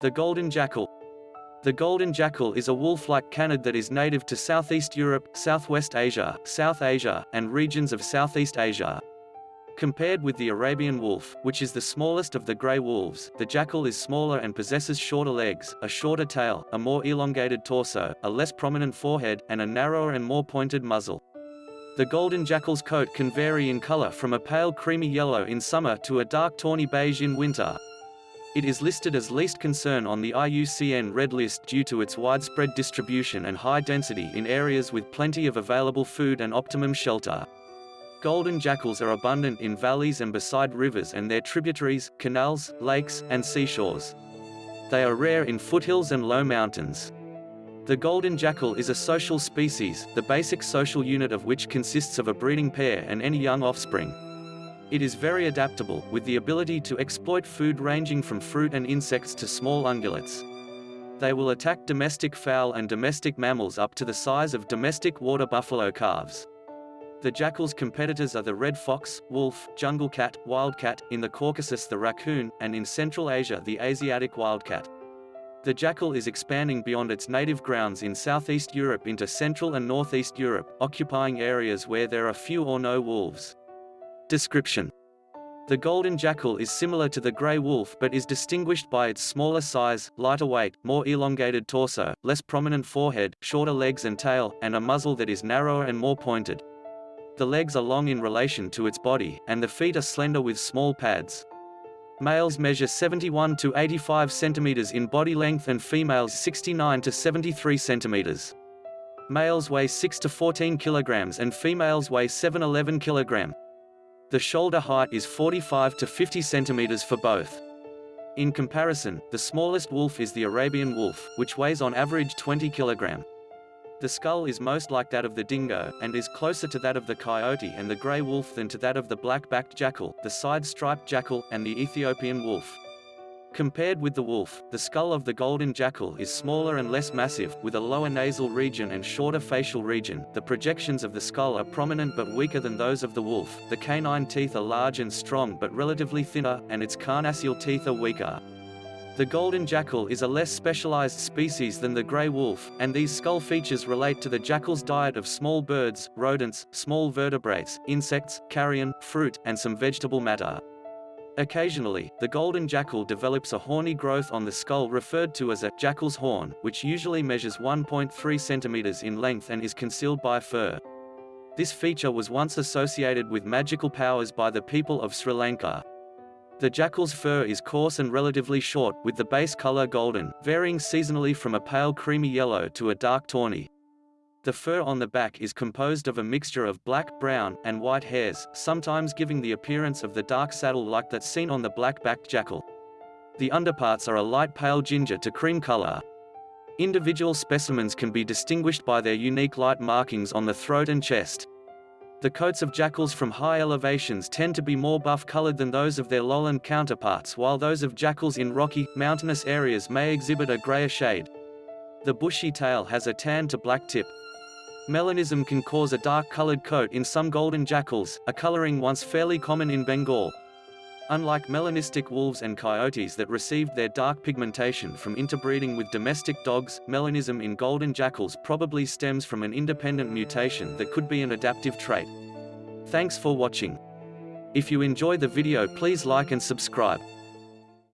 The golden jackal. The golden jackal is a wolf-like canid that is native to Southeast Europe, Southwest Asia, South Asia, and regions of Southeast Asia. Compared with the Arabian wolf, which is the smallest of the grey wolves, the jackal is smaller and possesses shorter legs, a shorter tail, a more elongated torso, a less prominent forehead, and a narrower and more pointed muzzle. The golden jackal's coat can vary in color from a pale creamy yellow in summer to a dark tawny beige in winter. It is listed as least concern on the IUCN Red List due to its widespread distribution and high density in areas with plenty of available food and optimum shelter. Golden jackals are abundant in valleys and beside rivers and their tributaries, canals, lakes, and seashores. They are rare in foothills and low mountains. The golden jackal is a social species, the basic social unit of which consists of a breeding pair and any young offspring. It is very adaptable, with the ability to exploit food ranging from fruit and insects to small ungulates. They will attack domestic fowl and domestic mammals up to the size of domestic water buffalo calves. The jackal's competitors are the red fox, wolf, jungle cat, wildcat, in the Caucasus the raccoon, and in Central Asia the Asiatic wildcat. The jackal is expanding beyond its native grounds in southeast Europe into Central and Northeast Europe, occupying areas where there are few or no wolves. Description The golden jackal is similar to the grey wolf but is distinguished by its smaller size, lighter weight, more elongated torso, less prominent forehead, shorter legs and tail, and a muzzle that is narrower and more pointed. The legs are long in relation to its body, and the feet are slender with small pads. Males measure 71 to 85 centimeters in body length and females 69 to 73 centimeters. Males weigh 6 to 14 kilograms and females weigh 7-11 kilogram. The shoulder height is 45 to 50 centimeters for both. In comparison, the smallest wolf is the Arabian wolf, which weighs on average 20 kilogram. The skull is most like that of the dingo, and is closer to that of the coyote and the grey wolf than to that of the black-backed jackal, the side-striped jackal, and the Ethiopian wolf. Compared with the wolf, the skull of the golden jackal is smaller and less massive, with a lower nasal region and shorter facial region. The projections of the skull are prominent but weaker than those of the wolf. The canine teeth are large and strong but relatively thinner, and its carnassial teeth are weaker. The golden jackal is a less specialized species than the gray wolf, and these skull features relate to the jackal's diet of small birds, rodents, small vertebrates, insects, carrion, fruit, and some vegetable matter. Occasionally, the golden jackal develops a horny growth on the skull referred to as a jackal's horn, which usually measures 1.3 centimeters in length and is concealed by fur. This feature was once associated with magical powers by the people of Sri Lanka. The jackal's fur is coarse and relatively short, with the base color golden, varying seasonally from a pale creamy yellow to a dark tawny. The fur on the back is composed of a mixture of black, brown, and white hairs, sometimes giving the appearance of the dark saddle like that seen on the black-backed jackal. The underparts are a light pale ginger to cream color. Individual specimens can be distinguished by their unique light markings on the throat and chest. The coats of jackals from high elevations tend to be more buff-colored than those of their lowland counterparts while those of jackals in rocky, mountainous areas may exhibit a grayer shade. The bushy tail has a tan to black tip. Melanism can cause a dark-colored coat in some golden jackals, a coloring once fairly common in Bengal. Unlike melanistic wolves and coyotes that received their dark pigmentation from interbreeding with domestic dogs, melanism in golden jackals probably stems from an independent mutation that could be an adaptive trait. Thanks for watching. If you enjoy the video please like and subscribe.